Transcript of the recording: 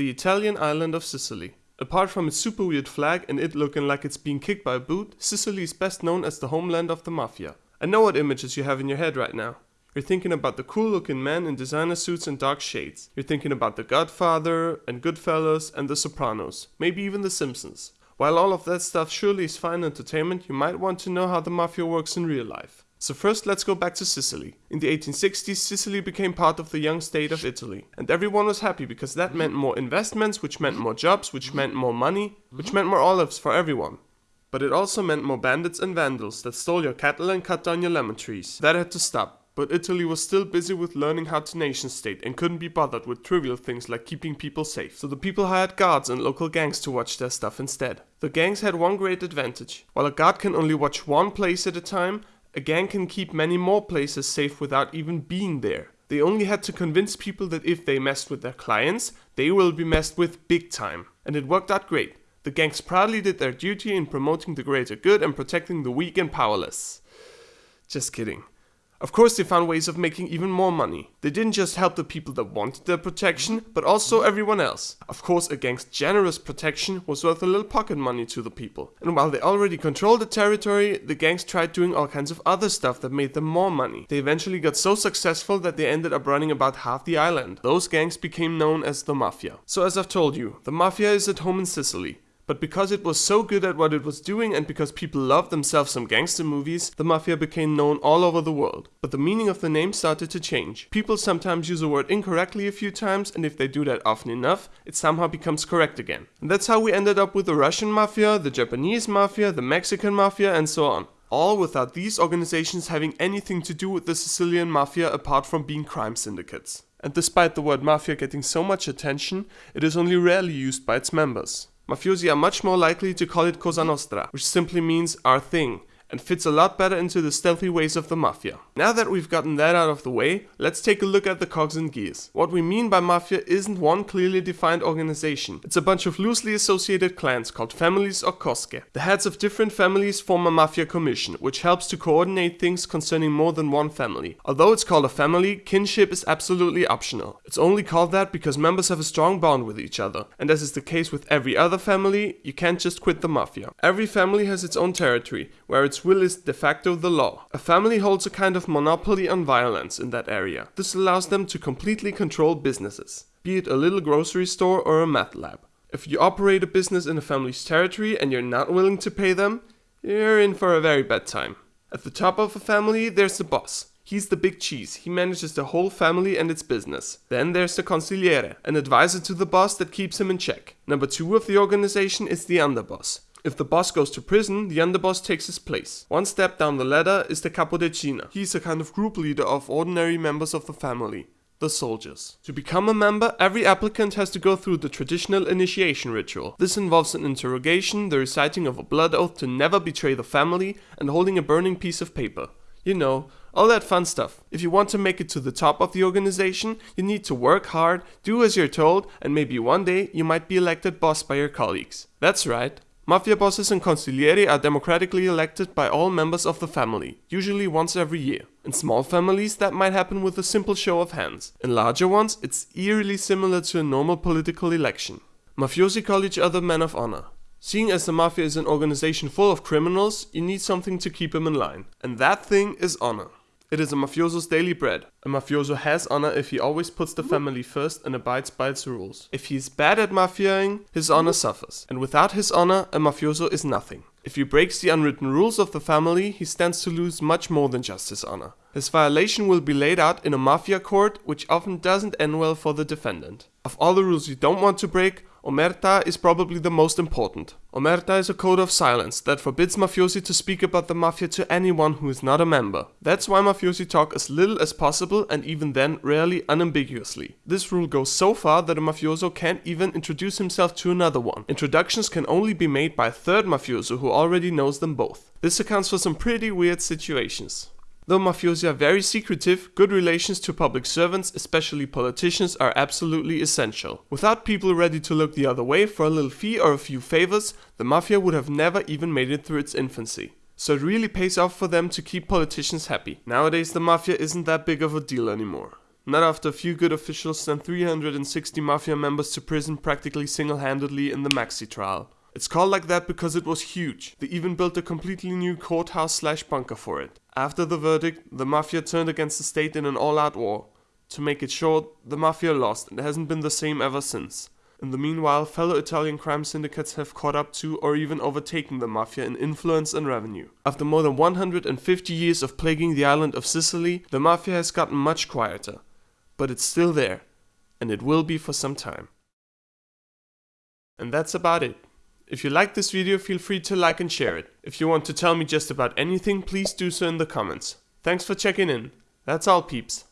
the Italian island of Sicily. Apart from its super weird flag and it looking like it's being kicked by a boot, Sicily is best known as the homeland of the mafia. I know what images you have in your head right now. You're thinking about the cool looking men in designer suits and dark shades. You're thinking about The Godfather and Goodfellas and The Sopranos, maybe even The Simpsons. While all of that stuff surely is fine entertainment, you might want to know how the mafia works in real life. So first let's go back to Sicily. In the 1860s, Sicily became part of the young state of Italy. And everyone was happy because that meant more investments, which meant more jobs, which meant more money, which meant more olives for everyone. But it also meant more bandits and vandals that stole your cattle and cut down your lemon trees. That had to stop. But Italy was still busy with learning how to nation state and couldn't be bothered with trivial things like keeping people safe. So the people hired guards and local gangs to watch their stuff instead. The gangs had one great advantage. While a guard can only watch one place at a time, a gang can keep many more places safe without even being there. They only had to convince people that if they messed with their clients, they will be messed with big time. And it worked out great. The gangs proudly did their duty in promoting the greater good and protecting the weak and powerless. Just kidding. Of course, they found ways of making even more money. They didn't just help the people that wanted their protection, but also everyone else. Of course, a gang's generous protection was worth a little pocket money to the people. And while they already controlled the territory, the gangs tried doing all kinds of other stuff that made them more money. They eventually got so successful that they ended up running about half the island. Those gangs became known as the Mafia. So as I've told you, the Mafia is at home in Sicily. But because it was so good at what it was doing and because people loved themselves some gangster movies, the mafia became known all over the world. But the meaning of the name started to change. People sometimes use a word incorrectly a few times and if they do that often enough, it somehow becomes correct again. And that's how we ended up with the Russian mafia, the Japanese mafia, the Mexican mafia and so on. All without these organizations having anything to do with the Sicilian mafia apart from being crime syndicates. And despite the word mafia getting so much attention, it is only rarely used by its members. Mafiosi are much more likely to call it Cosa Nostra, which simply means our thing, and fits a lot better into the stealthy ways of the mafia. Now that we've gotten that out of the way, let's take a look at the cogs and gears. What we mean by mafia isn't one clearly defined organization. It's a bunch of loosely associated clans called families or cosche. The heads of different families form a mafia commission, which helps to coordinate things concerning more than one family. Although it's called a family, kinship is absolutely optional. It's only called that because members have a strong bond with each other. And as is the case with every other family, you can't just quit the mafia. Every family has its own territory, where its will is de facto the law. A family holds a kind of monopoly on violence in that area. This allows them to completely control businesses, be it a little grocery store or a math lab. If you operate a business in a family's territory and you're not willing to pay them, you're in for a very bad time. At the top of a family, there's the boss. He's the big cheese, he manages the whole family and its business. Then there's the consigliere, an advisor to the boss that keeps him in check. Number two of the organization is the underboss. If the boss goes to prison, the underboss takes his place. One step down the ladder is the capodecina. He's a kind of group leader of ordinary members of the family the soldiers. To become a member, every applicant has to go through the traditional initiation ritual. This involves an interrogation, the reciting of a blood oath to never betray the family, and holding a burning piece of paper. You know, all that fun stuff. If you want to make it to the top of the organization, you need to work hard, do as you're told, and maybe one day you might be elected boss by your colleagues. That's right, Mafia bosses and consiglieri are democratically elected by all members of the family, usually once every year. In small families that might happen with a simple show of hands. In larger ones it's eerily similar to a normal political election. Mafiosi call each other men of honor. Seeing as the mafia is an organization full of criminals, you need something to keep them in line. And that thing is honor. It is a mafioso's daily bread. A mafioso has honor if he always puts the family first and abides by its rules. If he is bad at mafiaing, his honor suffers. And without his honor, a mafioso is nothing. If he breaks the unwritten rules of the family, he stands to lose much more than just his honor. His violation will be laid out in a mafia court, which often doesn't end well for the defendant. Of all the rules you don't want to break, Omerta is probably the most important. Omerta is a code of silence that forbids mafiosi to speak about the mafia to anyone who is not a member. That's why mafiosi talk as little as possible and even then rarely unambiguously. This rule goes so far that a mafioso can't even introduce himself to another one. Introductions can only be made by a third mafioso who already knows them both. This accounts for some pretty weird situations. Though mafiosi are very secretive, good relations to public servants, especially politicians, are absolutely essential. Without people ready to look the other way for a little fee or a few favors, the mafia would have never even made it through its infancy. So it really pays off for them to keep politicians happy. Nowadays the mafia isn't that big of a deal anymore. Not after a few good officials sent 360 mafia members to prison practically single-handedly in the Maxi trial. It's called like that because it was huge. They even built a completely new courthouse slash bunker for it. After the verdict, the mafia turned against the state in an all-out war. To make it short, the mafia lost and hasn't been the same ever since. In the meanwhile, fellow Italian crime syndicates have caught up to or even overtaken the mafia in influence and revenue. After more than 150 years of plaguing the island of Sicily, the mafia has gotten much quieter. But it's still there, and it will be for some time. And that's about it. If you liked this video, feel free to like and share it. If you want to tell me just about anything, please do so in the comments. Thanks for checking in. That's all peeps.